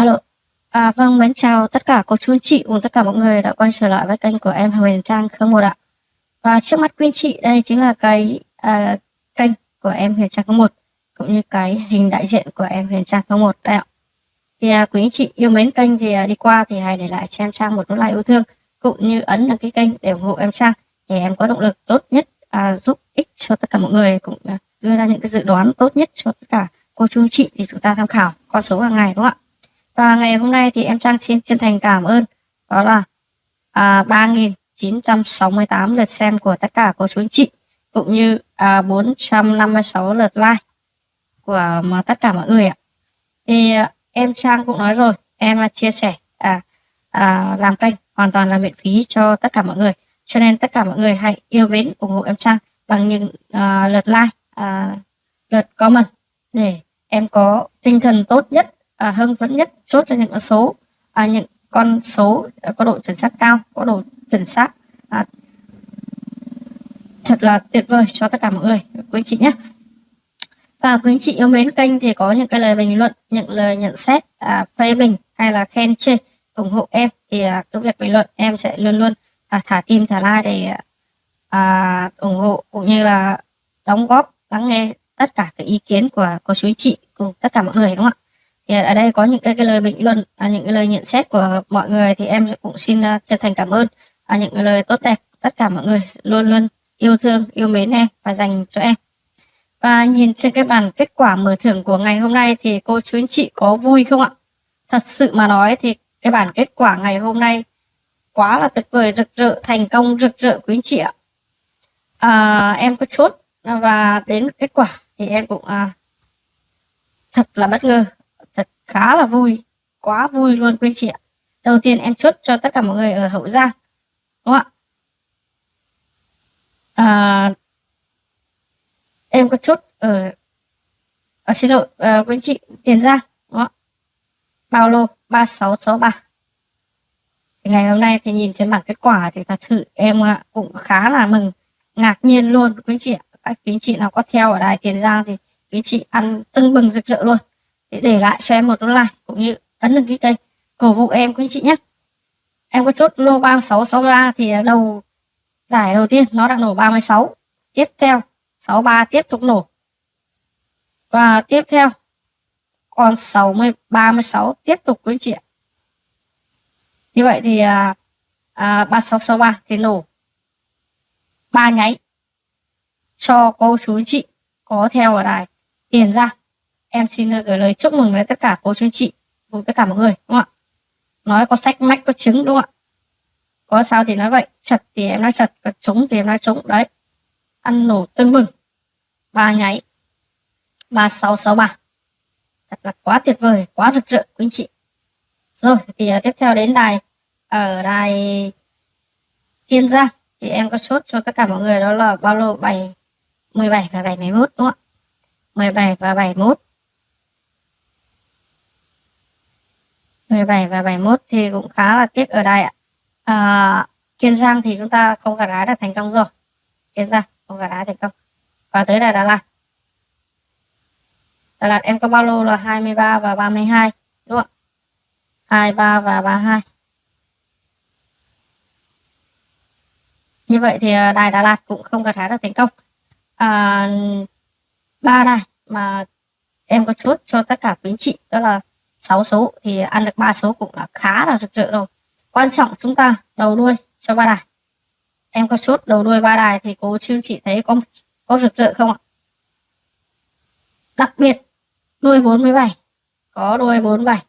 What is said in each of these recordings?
Alo. À, vâng, mến chào tất cả cô chú anh chị cùng tất cả mọi người đã quay trở lại với kênh của em Huyền Trang Khương Một ạ. Và trước mắt quý anh chị đây chính là cái à, kênh của em Huyền Trang Khương Một cũng như cái hình đại diện của em Huyền Trang Khương Một đây ạ. Thì à, quý anh chị yêu mến kênh thì à, đi qua thì hãy để lại cho em Trang một nút like yêu thương cũng như ấn đăng ký kênh để ủng hộ em Trang để em có động lực tốt nhất à, giúp ích cho tất cả mọi người cũng à, đưa ra những cái dự đoán tốt nhất cho tất cả cô chú anh chị thì chúng ta tham khảo con số hàng ngày đúng không ạ? Và ngày hôm nay thì em Trang xin chân thành cảm ơn đó là à, 3.968 lượt xem của tất cả cô chú anh chị cũng như à, 456 lượt like của mà tất cả mọi người ạ. Thì à, em Trang cũng nói rồi, em à, chia sẻ à, à, làm kênh hoàn toàn là miễn phí cho tất cả mọi người. Cho nên tất cả mọi người hãy yêu mến ủng hộ em Trang bằng những à, lượt like, à, lượt comment để em có tinh thần tốt nhất à, hưng phấn nhất chốt cho những con số à, những con số có độ chuẩn xác cao có độ chuẩn xác. À, thật là tuyệt vời cho tất cả mọi người quý anh chị nhé. Và quý anh chị yêu mến kênh thì có những cái lời bình luận những lời nhận xét à, phê bình hay là khen chê ủng hộ em thì à, cái việc bình luận em sẽ luôn luôn à, thả tim thả like để à, ủng hộ cũng như là đóng góp lắng nghe tất cả cái ý kiến của cô chú anh chị cùng tất cả mọi người đúng không ạ? Thì ở đây có những cái, cái lời bình luận à, những cái lời nhận xét của mọi người thì em cũng xin uh, chân thành cảm ơn. À, những cái lời tốt đẹp tất cả mọi người luôn luôn yêu thương yêu mến em và dành cho em. Và nhìn trên cái bản kết quả mở thưởng của ngày hôm nay thì cô chú anh chị có vui không ạ? Thật sự mà nói thì cái bản kết quả ngày hôm nay quá là tuyệt vời rực rỡ thành công rực rỡ quý anh chị ạ. À, em có chốt và đến kết quả thì em cũng à, thật là bất ngờ khá là vui quá vui luôn quý chị ạ. Đầu tiên em chốt cho tất cả mọi người ở hậu giang đúng không ạ? À, em có chốt ở à, xin lỗi à, quý chị tiền giang đúng không bao lô ba sáu sáu ba. Ngày hôm nay thì nhìn trên bảng kết quả thì thật sự em à, cũng khá là mừng ngạc nhiên luôn quý chị ạ. Các quý chị nào có theo ở đài tiền giang thì quý chị ăn tưng bừng rực rỡ luôn để để lại cho em một like cũng như ấn đăng ký kênh cổ vũ em quý chị nhé. Em có chốt lô 3663 thì đầu giải đầu tiên nó đã nổ 36 tiếp theo 63 tiếp tục nổ. Và tiếp theo còn 60 36 tiếp tục quý chị ạ. Như vậy thì à, à, 3663 thì nổ. Ba nháy cho cô chú chị có theo ở đài tiền ra em xin ờ, gửi lời chúc mừng đến tất cả cô chú chị cùng tất cả mọi người đúng không ạ? Nói có sách mách có trứng đúng không ạ? Có sao thì nói vậy chật thì em nói chật có trúng thì em nói trúng đấy. Ăn nổ tưng bừng ba nháy ba sáu sáu ba. Thật là quá tuyệt vời quá rực rỡ quý anh chị. Rồi thì uh, tiếp theo đến đài ở đài kiên giang. Thì em có chốt cho tất cả mọi người đó là bao lô 7 17 và 71 đúng không ạ? 17 và 71 17 và 71 thì cũng khá là tiếc ở đây ạ. À, Kiên Giang thì chúng ta không gặt hái được thành công rồi. Kiên Giang không gặt hái thành công. Và tới là Đà Lạt. Đà Lạt em có bao lô là 23 và 32 đúng không ạ? 23 và 32. Như vậy thì à, đài Đà Lạt cũng không gặt hái được thành công. À, ba đài mà em có chốt cho tất cả quý anh chị đó là 6 số thì ăn được ba số cũng là khá là rực rỡ rồi. Quan trọng chúng ta đầu đuôi cho ba đài. Em có chốt đầu đuôi ba đài thì cô chưa chị thấy có có rực rỡ không ạ? Đặc biệt, đuôi 47 có đuôi 47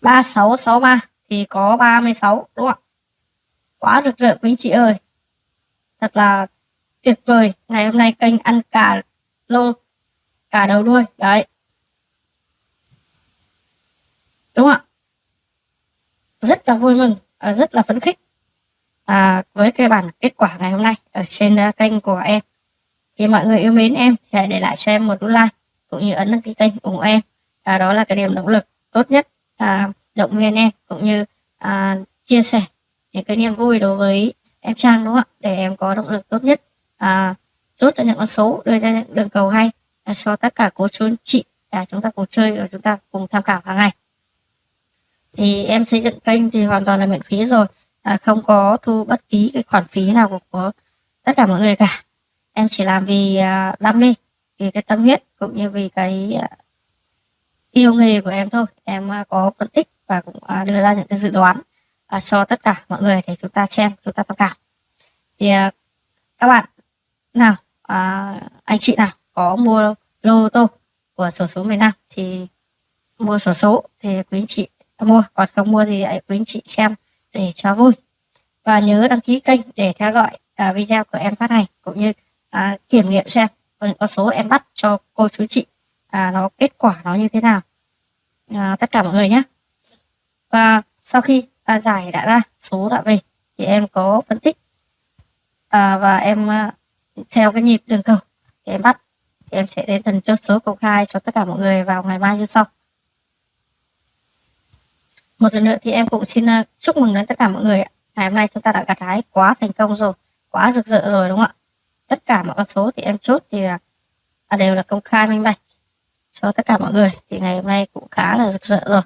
3663 thì có 36 đúng không ạ? Quá rực rỡ quý anh chị ơi. Thật là tuyệt vời. Ngày hôm nay kênh ăn cả lô, cả đầu đuôi. Đấy đúng không ạ? Rất là vui mừng à, rất là phấn khích à, với cái bản kết quả ngày hôm nay ở trên à, kênh của em. Thì mọi người yêu mến em thì hãy để lại cho em một nút like cũng như ấn đăng ký kênh ủng hộ em. À, đó là cái điểm động lực tốt nhất à, động viên em cũng như à, chia sẻ những cái niềm vui đối với em Trang đúng không ạ? Để em có động lực tốt nhất à, chốt cho những con số đưa ra những đường cầu hay à, cho tất cả cô chú chị à, chúng ta cùng chơi và chúng ta cùng tham khảo hàng ngày thì em xây dựng kênh thì hoàn toàn là miễn phí rồi. À, không có thu bất kỳ cái khoản phí nào của, của tất cả mọi người cả. Em chỉ làm vì à, đam mê vì cái tâm huyết cũng như vì cái à, yêu nghề của em thôi. Em à, có phân tích và cũng à, đưa ra những cái dự đoán à, cho tất cả mọi người để chúng ta xem chúng ta tham khảo. Thì à, các bạn nào à, anh chị nào có mua lô tô của sổ số miền Nam thì mua sổ số thì quý anh chị mua. Còn không mua thì hãy quý anh chị xem để cho vui. Và nhớ đăng ký kênh để theo dõi à, video của em phát hành cũng như à, kiểm nghiệm xem những con số em bắt cho cô chú chị à, nó kết quả nó như thế nào. À, tất cả mọi người nhé. Và sau khi à, giải đã ra số đã về thì em có phân tích. À, và em à, theo cái nhịp đường cầu thì em bắt thì em sẽ đến phần chốt số công khai cho tất cả mọi người vào ngày mai như sau một lần nữa thì em cũng xin uh, chúc mừng đến tất cả mọi người ngày hôm nay chúng ta đã gặt hái quá thành công rồi quá rực rỡ rồi đúng không ạ? Tất cả mọi con số thì em chốt thì là đều là công khai minh bạch cho tất cả mọi người. Thì ngày hôm nay cũng khá là rực rỡ rồi.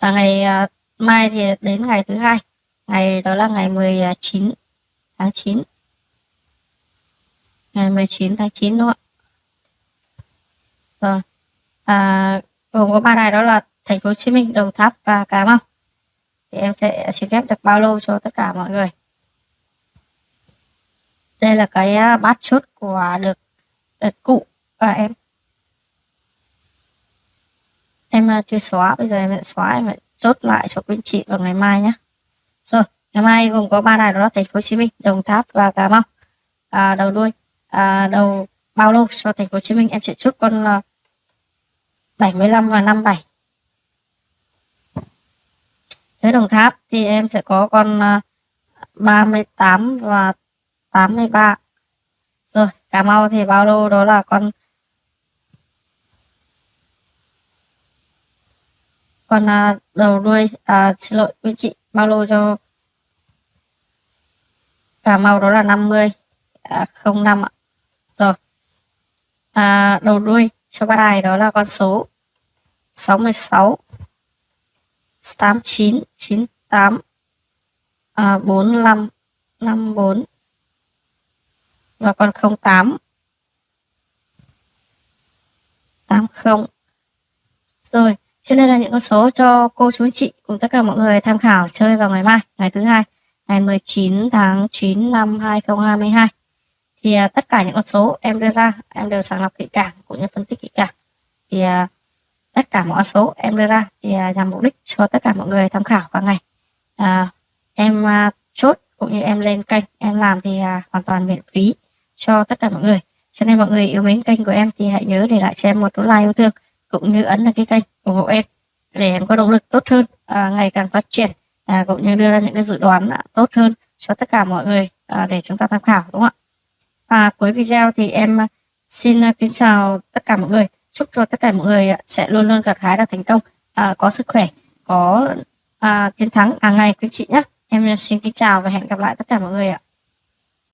Và ngày uh, mai thì đến ngày thứ hai. Ngày đó là ngày 19 tháng 9 ngày 19 tháng 9 đúng không ạ? Rồi à, gồm có ba đài đó là thành phố Hồ Chí Minh Đồng Tháp và Cà Mau thì em sẽ xin phép được bao lô cho tất cả mọi người. Đây là cái à, bát chốt của được đợt cụ và em. Em à, chưa xóa bây giờ em sẽ xóa em lại chốt lại cho quý chị vào ngày mai nhé rồi ngày mai gồm có ba đài đó là thành phố Hồ Chí Minh Đồng Tháp và Cà Mau. À, đầu đuôi à, đầu bao lô cho thành phố Hồ Chí Minh em sẽ chốt con à, 75 và 57 Thế Đồng Tháp thì em sẽ có con à, 38 và 83. Rồi, Cà Mau thì bao lô đó là con con à, đầu đuôi à, xin lỗi quý chị bao lô cho Cà Mau đó là 50 à, 05 ạ. Rồi. À, đầu đuôi cho ba đài đó là con số 66 89 98 à, 45 54 và còn 08 80 rồi cho nên là những con số cho cô chú chị cùng tất cả mọi người tham khảo chơi vào ngày mai ngày thứ hai ngày 19 tháng 9 năm 2022 thì à, tất cả những con số em đưa ra em đều sàng lọc kỹ càng cũng như phân tích kỹ càng. Thì à, tất cả mọi số em đưa ra thì à, nhằm mục đích cho tất cả mọi người tham khảo qua ngày. À, em à, chốt cũng như em lên kênh em làm thì à, hoàn toàn miễn phí cho tất cả mọi người. Cho nên mọi người yêu mến kênh của em thì hãy nhớ để lại cho em một nút like yêu thương cũng như ấn đăng ký kênh ủng hộ em để em có động lực tốt hơn à, ngày càng phát triển à, cũng như đưa ra những cái dự đoán à, tốt hơn cho tất cả mọi người à, để chúng ta tham khảo đúng không ạ? Và cuối video thì em à, xin à, kính chào tất cả mọi người chúc cho tất cả mọi người sẽ luôn luôn gặt hái được thành công. À, có sức khỏe có à, chiến thắng hàng ngày quý chị nhé em xin kính chào và hẹn gặp lại tất cả mọi người ạ.